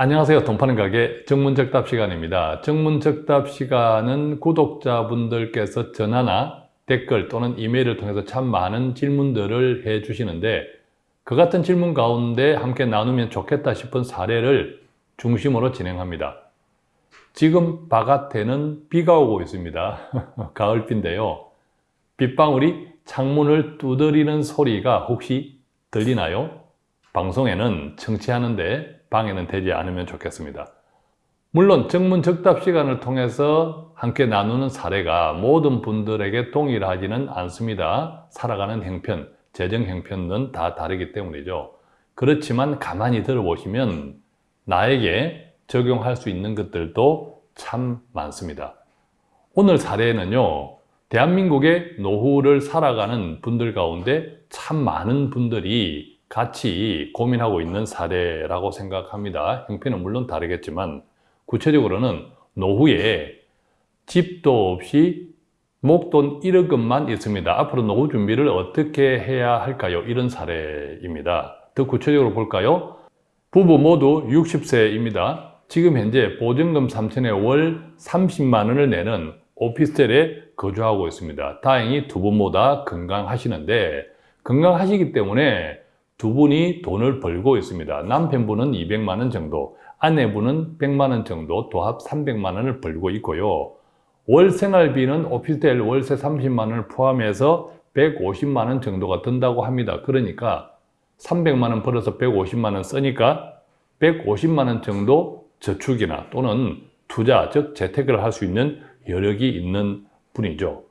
안녕하세요. 돈 파는 가게 정문적답 시간입니다. 정문적답 시간은 구독자분들께서 전화나 댓글 또는 이메일을 통해서 참 많은 질문들을 해 주시는데 그 같은 질문 가운데 함께 나누면 좋겠다 싶은 사례를 중심으로 진행합니다. 지금 바깥에는 비가 오고 있습니다. 가을비인데요. 빗방울이 창문을 두드리는 소리가 혹시 들리나요? 방송에는 청취하는데 방해는 되지 않으면 좋겠습니다. 물론 정문적답 시간을 통해서 함께 나누는 사례가 모든 분들에게 동일하지는 않습니다. 살아가는 형편, 재정 형편은 다 다르기 때문이죠. 그렇지만 가만히 들어보시면 나에게 적용할 수 있는 것들도 참 많습니다. 오늘 사례는요. 대한민국의 노후를 살아가는 분들 가운데 참 많은 분들이 같이 고민하고 있는 사례라고 생각합니다. 형편은 물론 다르겠지만 구체적으로는 노후에 집도 없이 목돈 1억원만 있습니다. 앞으로 노후 준비를 어떻게 해야 할까요? 이런 사례입니다. 더 구체적으로 볼까요? 부부 모두 60세입니다. 지금 현재 보증금 3천에 월 30만 원을 내는 오피스텔에 거주하고 있습니다. 다행히 두 분보다 건강하시는데 건강하시기 때문에 두 분이 돈을 벌고 있습니다. 남편분은 200만 원 정도, 아내분은 100만 원 정도, 도합 300만 원을 벌고 있고요. 월 생활비는 오피스텔 월세 30만 원을 포함해서 150만 원 정도가 든다고 합니다. 그러니까 300만 원 벌어서 150만 원 쓰니까 150만 원 정도 저축이나 또는 투자, 즉 재테크를 할 수 있는 여력이 있는 분이죠.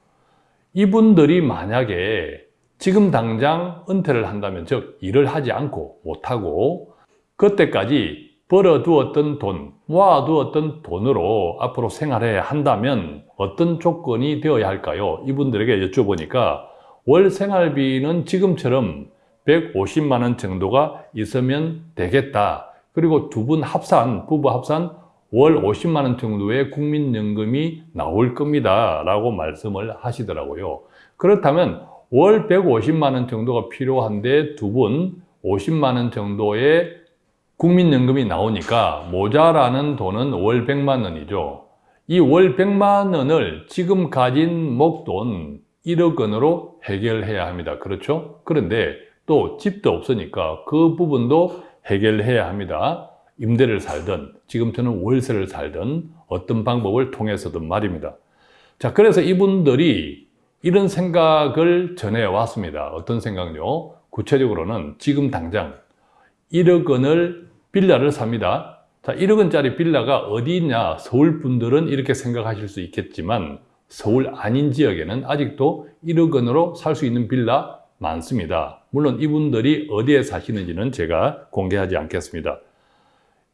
이분들이 만약에 지금 당장 은퇴를 한다면 즉 일을 하지 않고 못하고 그때까지 벌어두었던 돈, 모아두었던 돈으로 앞으로 생활해야 한다면 어떤 조건이 되어야 할까요? 이분들에게 여쭤보니까 월 생활비는 지금처럼 150만 원 정도가 있으면 되겠다. 그리고 두 분 합산, 부부 합산 월 50만 원 정도의 국민연금이 나올 겁니다. 라고 말씀을 하시더라고요. 그렇다면 월 150만 원 정도가 필요한데 두 분 50만 원 정도의 국민연금이 나오니까 모자라는 돈은 월 100만 원이죠. 이 월 100만 원을 지금 가진 목돈 1억 원으로 해결해야 합니다. 그렇죠? 그런데 또 집도 없으니까 그 부분도 해결해야 합니다. 임대를 살든 지금처럼 월세를 살든 어떤 방법을 통해서든 말입니다. 자, 그래서 이분들이 이런 생각을 전해왔습니다. 어떤 생각요? 구체적으로는 지금 당장 1억 원을 빌라를 삽니다. 자, 1억 원짜리 빌라가 어디 있냐? 서울 분들은 이렇게 생각하실 수 있겠지만 서울 아닌 지역에는 아직도 1억 원으로 살 수 있는 빌라 많습니다. 물론 이분들이 어디에 사시는지는 제가 공개하지 않겠습니다.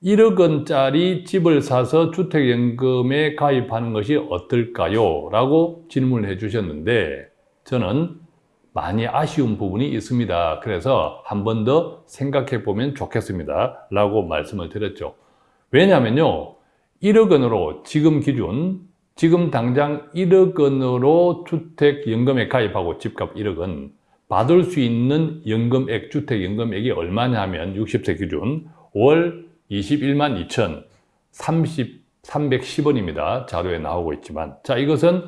1억 원짜리 집을 사서 주택연금에 가입하는 것이 어떨까요? 라고 질문을 해 주셨는데 저는 많이 아쉬운 부분이 있습니다. 그래서 한 번 더 생각해 보면 좋겠습니다. 라고 말씀을 드렸죠. 왜냐하면요. 1억 원으로 지금 기준 지금 당장 1억 원으로 주택연금에 가입하고 집값 1억 원 받을 수 있는 연금액, 주택연금액이 얼마냐 하면 60세 기준 월 21만 2천 30, 310원입니다. 자료에 나오고 있지만 자 이것은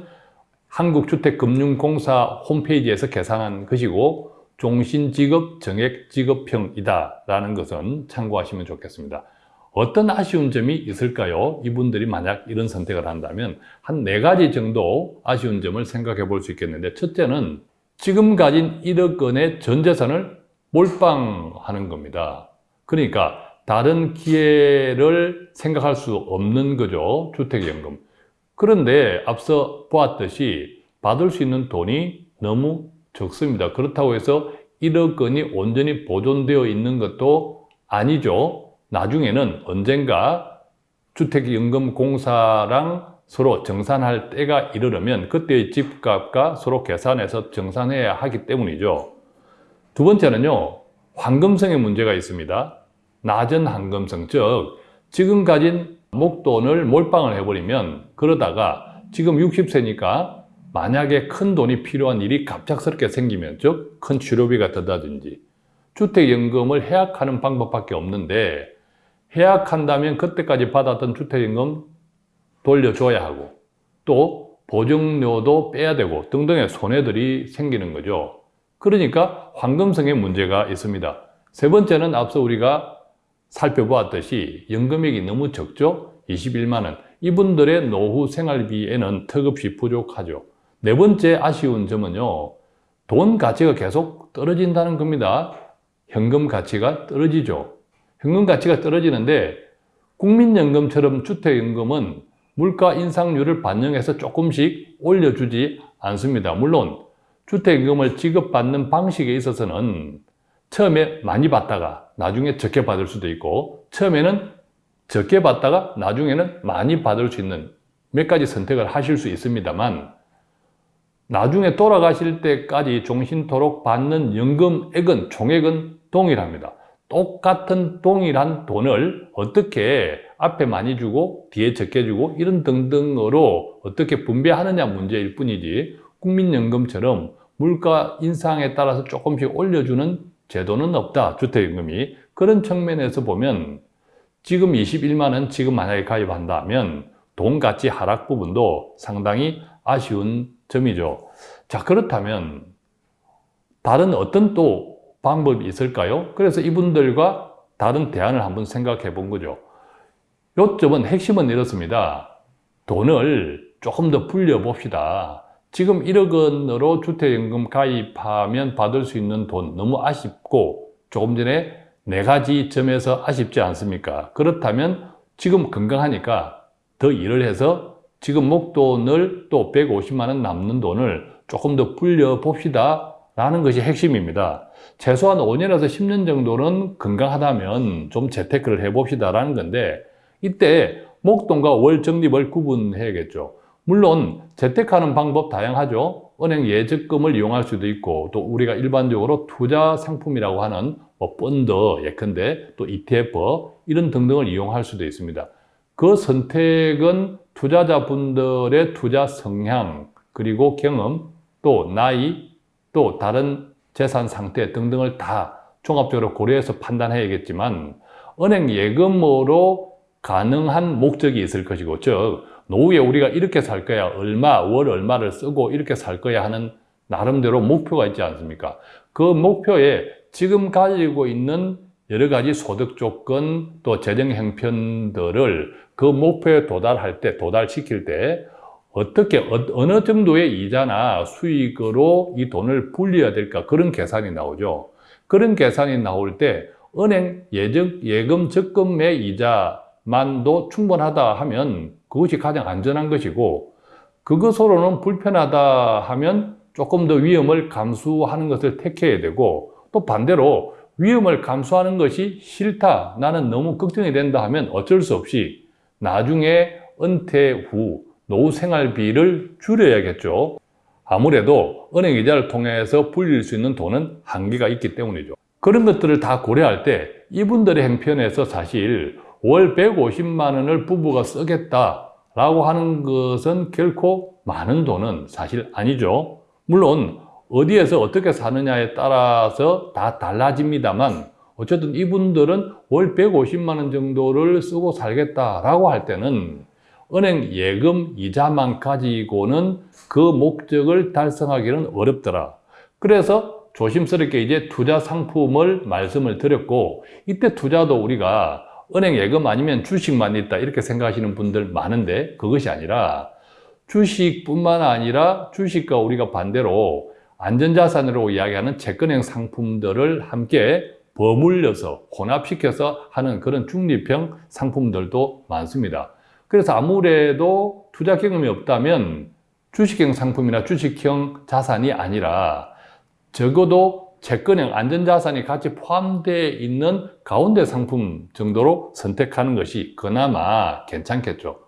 한국주택금융공사 홈페이지에서 계산한 것이고 종신지급 정액지급형이다 라는 것은 참고하시면 좋겠습니다. 어떤 아쉬운 점이 있을까요? 이분들이 만약 이런 선택을 한다면 한 네 가지 정도 아쉬운 점을 생각해 볼 수 있겠는데 첫째는 지금 가진 1억 원의 전 재산을 몰빵하는 겁니다. 그러니까 다른 기회를 생각할 수 없는 거죠. 주택연금. 그런데 앞서 보았듯이 받을 수 있는 돈이 너무 적습니다. 그렇다고 해서 1억 원이 온전히 보존되어 있는 것도 아니죠. 나중에는 언젠가 주택연금공사랑 서로 정산할 때가 이르려면 그때의 집값과 서로 계산해서 정산해야 하기 때문이죠. 두 번째는요. 황금성의 문제가 있습니다. 낮은 황금성, 즉 지금 가진 목돈을 몰빵을 해버리면 그러다가 지금 60세니까 만약에 큰 돈이 필요한 일이 갑작스럽게 생기면 즉 큰 치료비가 든다든지 주택연금을 해약하는 방법밖에 없는데 해약한다면 그때까지 받았던 주택임금 돌려줘야 하고 또 보증료도 빼야 되고 등등의 손해들이 생기는 거죠. 그러니까 황금성의 문제가 있습니다. 세 번째는 앞서 우리가 살펴보았듯이 연금액이 너무 적죠? 21만 원. 이분들의 노후 생활비에는 턱없이 부족하죠. 네 번째 아쉬운 점은요. 돈 가치가 계속 떨어진다는 겁니다. 현금 가치가 떨어지죠. 현금 가치가 떨어지는데 국민연금처럼 주택연금은 물가 인상률을 반영해서 조금씩 올려주지 않습니다. 물론 주택임금을 지급받는 방식에 있어서는 처음에 많이 받다가 나중에 적게 받을 수도 있고 처음에는 적게 받다가 나중에는 많이 받을 수 있는 몇 가지 선택을 하실 수 있습니다만 나중에 돌아가실 때까지 종신토록 받는 연금액은 총액은 동일합니다. 똑같은 동일한 돈을 어떻게 앞에 많이 주고 뒤에 적게 주고 이런 등등으로 어떻게 분배하느냐 문제일 뿐이지 국민연금처럼 물가 인상에 따라서 조금씩 올려주는 제도는 없다 주택연금이. 그런 측면에서 보면 지금 21만 원 지금 만약에 가입한다면 돈 가치 하락 부분도 상당히 아쉬운 점이죠. 자 그렇다면 다른 어떤 또 방법이 있을까요? 그래서 이분들과 다른 대안을 한번 생각해 본 거죠. 요점은 핵심은 이렇습니다. 돈을 조금 더 불려 봅시다 지금 1억 원으로 주택연금 가입하면 받을 수 있는 돈 너무 아쉽고 조금 전에 네 가지 점에서 아쉽지 않습니까? 그렇다면 지금 건강하니까 더 일을 해서 지금 목돈을 또 150만 원 남는 돈을 조금 더 불려 봅시다 라는 것이 핵심입니다. 최소한 5년에서 10년 정도는 건강하다면 좀 재테크를 해봅시다 라는 건데 이때 목돈과 월 적립을 구분해야겠죠. 물론 재테크하는 방법 다양하죠. 은행 예적금을 이용할 수도 있고 또 우리가 일반적으로 투자 상품이라고 하는 뭐 펀드 예컨대 또 ETF 이런 등등을 이용할 수도 있습니다. 그 선택은 투자자분들의 투자 성향 그리고 경험 또 나이 또 다른 재산 상태 등등을 다 종합적으로 고려해서 판단해야겠지만 은행 예금으로 가능한 목적이 있을 것이고 즉 노후에 우리가 이렇게 살 거야 얼마 월 얼마를 쓰고 이렇게 살 거야 하는 나름대로 목표가 있지 않습니까? 그 목표에 지금 가지고 있는 여러 가지 소득 조건 또 재정 형편들을 그 목표에 도달할 때 도달시킬 때 어떻게 어, 어느 정도의 이자나 수익으로 이 돈을 불려야 될까? 그런 계산이 나오죠. 그런 계산이 나올 때 은행 예적, 예금 적금의 이자 만도 충분하다 하면 그것이 가장 안전한 것이고 그것으로는 불편하다 하면 조금 더 위험을 감수하는 것을 택해야 되고 또 반대로 위험을 감수하는 것이 싫다 나는 너무 걱정이 된다 하면 어쩔 수 없이 나중에 은퇴 후 노후 생활비를 줄여야겠죠. 아무래도 은행 이자를 통해서 불릴 수 있는 돈은 한계가 있기 때문이죠. 그런 것들을 다 고려할 때 이분들의 형편에서 사실 월 150만 원을 부부가 쓰겠다 라고 하는 것은 결코 많은 돈은 사실 아니죠. 물론 어디에서 어떻게 사느냐에 따라서 다 달라집니다만 어쨌든 이분들은 월 150만 원 정도를 쓰고 살겠다라고 할 때는 은행 예금 이자만 가지고는 그 목적을 달성하기는 어렵더라. 그래서 조심스럽게 이제 투자 상품을 말씀을 드렸고 이때 투자도 우리가 은행 예금 아니면 주식만 있다 이렇게 생각하시는 분들 많은데 그것이 아니라 주식뿐만 아니라 주식과 우리가 반대로 안전자산으로 이야기하는 채권형 상품들을 함께 버물려서 혼합시켜서 하는 그런 중립형 상품들도 많습니다. 그래서 아무래도 투자 경험이 없다면 주식형 상품이나 주식형 자산이 아니라 적어도 채권형 안전자산이 같이 포함되어 있는 가운데 상품 정도로 선택하는 것이 그나마 괜찮겠죠.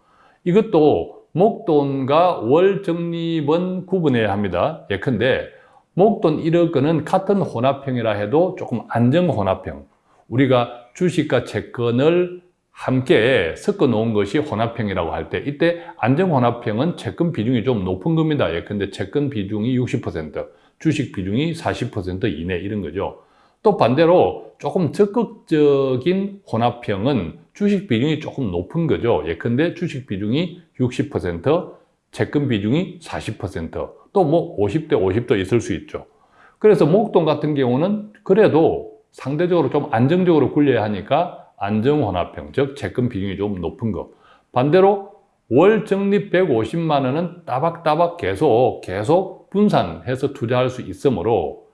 이것도 목돈과 월 적립은 구분해야 합니다. 예컨대 목돈 1억 원은 같은 혼합형이라 해도 조금 안정 혼합형 우리가 주식과 채권을 함께 섞어 놓은 것이 혼합형이라고 할 때 이때 안정 혼합형은 채권 비중이 좀 높은 겁니다. 예컨대 채권 비중이 60% 주식 비중이 40% 이내 이런 거죠. 또 반대로 조금 적극적인 혼합형은 주식 비중이 조금 높은 거죠. 예컨대 주식 비중이 60%, 채권 비중이 40%, 또 뭐 50대 50도 있을 수 있죠. 그래서 목돈 같은 경우는 그래도 상대적으로 좀 안정적으로 굴려야 하니까 안정혼합형, 즉 채권 비중이 좀 높은 거. 반대로 월 적립 150만 원은 따박따박 계속 계속 분산해서 투자할 수 있으므로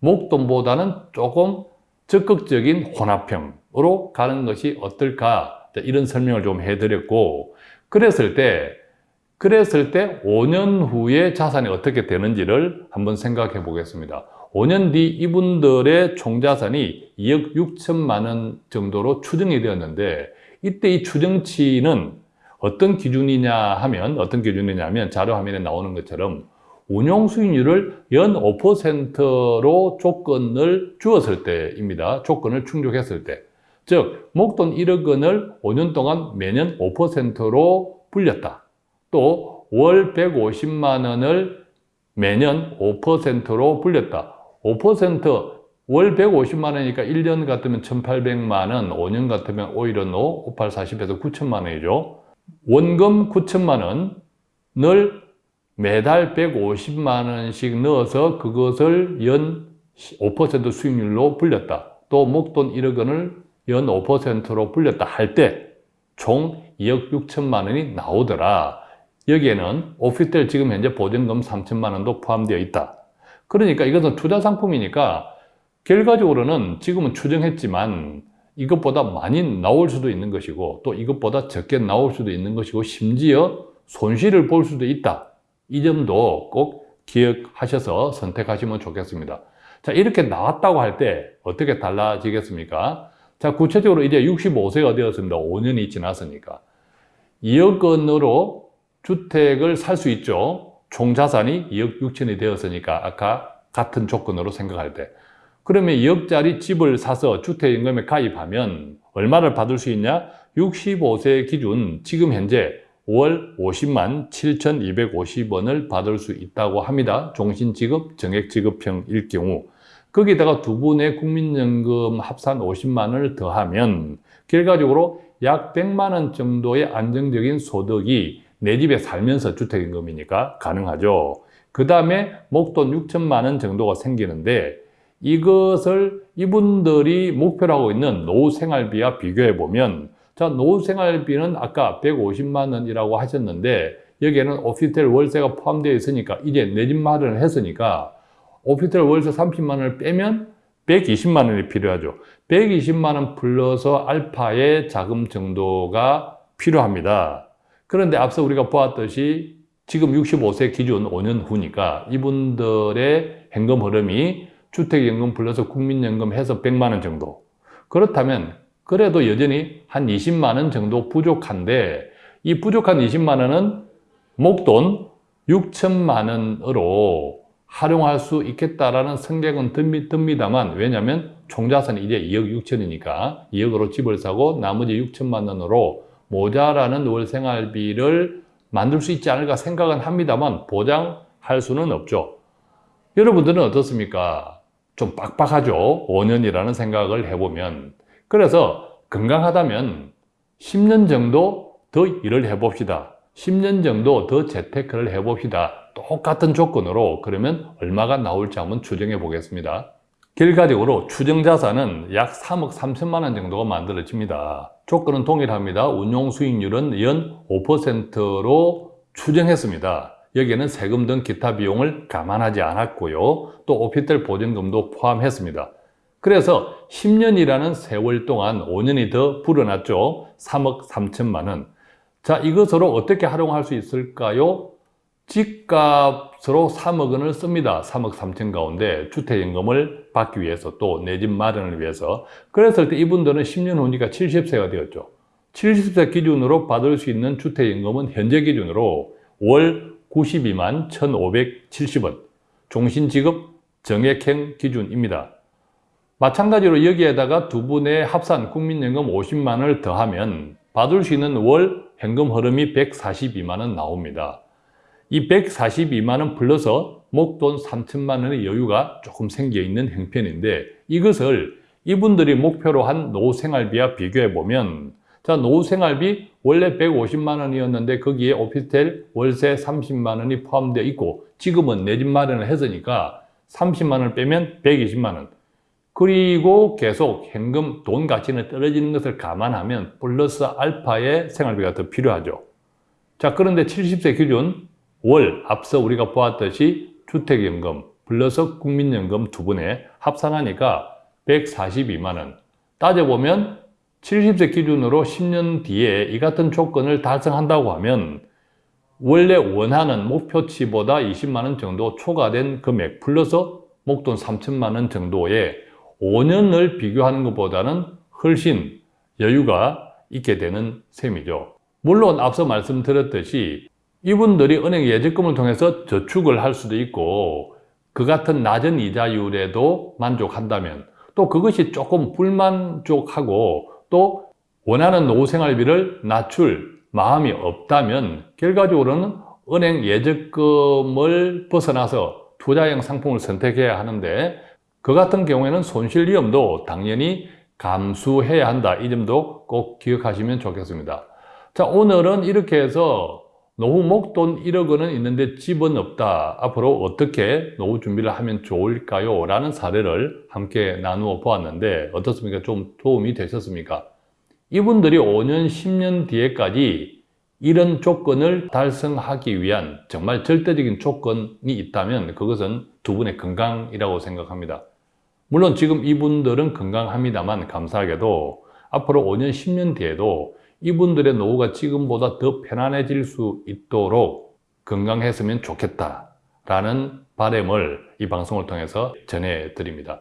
목돈보다는 조금 적극적인 혼합형으로 가는 것이 어떨까 이런 설명을 좀 해드렸고 그랬을 때 그랬을 때 5년 후에 자산이 어떻게 되는지를 한번 생각해 보겠습니다. 5년 뒤 이분들의 총자산이 2억 6천만 원 정도로 추정이 되었는데 이때 이 추정치는 어떤 기준이냐 하면 어떤 기준이냐면 자료 화면에 나오는 것처럼 운용 수익률을 연 5%로 조건을 주었을 때입니다. 조건을 충족했을 때. 즉, 목돈 1억 원을 5년 동안 매년 5%로 불렸다. 또, 월 150만 원을 매년 5%로 불렸다. 5%, 월 150만 원이니까 1년 같으면 1,800만 원, 5년 같으면 오일은 오, 58, 40 해서 9천만 원이죠. 원금 9천만 원을 매달 150만 원씩 넣어서 그것을 연 5% 수익률로 불렸다. 또 목돈 1억 원을 연 5%로 불렸다 할 때 총 2억 6천만 원이 나오더라. 여기에는 오피스텔 지금 현재 보증금 3천만 원도 포함되어 있다. 그러니까 이것은 투자 상품이니까 결과적으로는 지금은 추정했지만 이것보다 많이 나올 수도 있는 것이고 또 이것보다 적게 나올 수도 있는 것이고 심지어 손실을 볼 수도 있다. 이 점도 꼭 기억하셔서 선택하시면 좋겠습니다. 자, 이렇게 나왔다고 할 때 어떻게 달라지겠습니까? 자, 구체적으로 이제 65세가 되었습니다. 5년이 지났으니까. 2억 원으로 주택을 살 수 있죠. 총 자산이 2억 6천이 되었으니까 아까 같은 조건으로 생각할 때. 그러면 2억짜리 집을 사서 주택임금에 가입하면 얼마를 받을 수 있냐? 65세 기준 지금 현재 월 50만 7,250원을 받을 수 있다고 합니다. 종신지급, 정액지급형일 경우. 거기다가 두 분의 국민연금 합산 50만 원을 더하면 결과적으로 약 100만 원 정도의 안정적인 소득이 내 집에 살면서 주택임금이니까 가능하죠. 그 다음에 목돈 6천만 원 정도가 생기는데 이것을 이분들이 목표로 하고 있는 노후 생활비와 비교해 보면 자, 노후생활비는 아까 150만 원이라고 하셨는데 여기에는 오피스텔 월세가 포함되어 있으니까 이제 내 집 마련을 했으니까 오피스텔 월세 30만 원을 빼면 120만 원이 필요하죠. 120만 원 플러스 알파의 자금 정도가 필요합니다. 그런데 앞서 우리가 보았듯이 지금 65세 기준 5년 후니까 이분들의 현금 흐름이 주택연금 플러스 국민연금 해서 100만 원 정도. 그렇다면 그래도 여전히 한 20만 원 정도 부족한데 이 부족한 20만 원은 목돈 6천만 원으로 활용할 수 있겠다라는 성격은 듭니다만 왜냐하면 총자산이 이제 2억 6천이니까 2억으로 집을 사고 나머지 6천만 원으로 모자라는 월 생활비를 만들 수 있지 않을까 생각은 합니다만 보장할 수는 없죠. 여러분들은 어떻습니까? 좀 빡빡하죠? 5년이라는 생각을 해보면 그래서 건강하다면 10년 정도 더 일을 해봅시다. 10년 정도 더 재테크를 해봅시다. 똑같은 조건으로 그러면 얼마가 나올지 한번 추정해 보겠습니다. 결과적으로 추정자산은 약 3억 3천만 원 정도가 만들어집니다. 조건은 동일합니다. 운용 수익률은 연 5%로 추정했습니다. 여기에는 세금 등 기타 비용을 감안하지 않았고요. 또 오피스텔 보증금도 포함했습니다. 그래서 10년이라는 세월 동안 5년이 더 불어났죠. 3억 3천만 원. 자, 이것으로 어떻게 활용할 수 있을까요? 집값으로 3억 원을 씁니다. 3억 3천 가운데 주택연금을 받기 위해서 또 내 집 마련을 위해서. 그랬을 때 이분들은 10년 후니까 70세가 되었죠. 70세 기준으로 받을 수 있는 주택연금은 현재 기준으로 월 92만 1,570원. 종신지급 정액행 기준입니다. 마찬가지로 여기에다가 두 분의 합산 국민연금 50만 원을 더하면 받을 수 있는 월 현금 흐름이 142만 원 나옵니다. 이 142만 원 플러스 목돈 3천만 원의 여유가 조금 생겨 있는 형편인데 이것을 이분들이 목표로 한 노후 생활비와 비교해 보면 자 노후 생활비 원래 150만 원이었는데 거기에 오피스텔 월세 30만 원이 포함되어 있고 지금은 내 집 마련을 했으니까 30만 원을 빼면 120만 원 그리고 계속 현금 돈 가치는 떨어지는 것을 감안하면 플러스 알파의 생활비가 더 필요하죠. 자, 그런데 70세 기준 월 앞서 우리가 보았듯이 주택연금 플러스 국민연금 두 분에 합산하니까 142만 원. 따져보면 70세 기준으로 10년 뒤에 이 같은 조건을 달성한다고 하면 원래 원하는 목표치보다 20만 원 정도 초과된 금액 플러스 목돈 3천만 원 정도의 5년을 비교하는 것보다는 훨씬 여유가 있게 되는 셈이죠. 물론 앞서 말씀드렸듯이 이분들이 은행 예적금을 통해서 저축을 할 수도 있고 그 같은 낮은 이자율에도 만족한다면 또 그것이 조금 불만족하고 또 원하는 노후 생활비를 낮출 마음이 없다면 결과적으로는 은행 예적금을 벗어나서 투자형 상품을 선택해야 하는데 그 같은 경우에는 손실 위험도 당연히 감수해야 한다. 이 점도 꼭 기억하시면 좋겠습니다. 자, 오늘은 이렇게 해서 노후 목돈 1억 원은 있는데 집은 없다. 앞으로 어떻게 노후 준비를 하면 좋을까요? 라는 사례를 함께 나누어 보았는데 어떻습니까? 좀 도움이 되셨습니까? 이분들이 5년, 10년 뒤에까지 이런 조건을 달성하기 위한 정말 절대적인 조건이 있다면 그것은 두 분의 건강이라고 생각합니다. 물론 지금 이분들은 건강합니다만 감사하게도 앞으로 5년, 10년 뒤에도 이분들의 노후가 지금보다 더 편안해질 수 있도록 건강했으면 좋겠다라는 바람을 이 방송을 통해서 전해드립니다.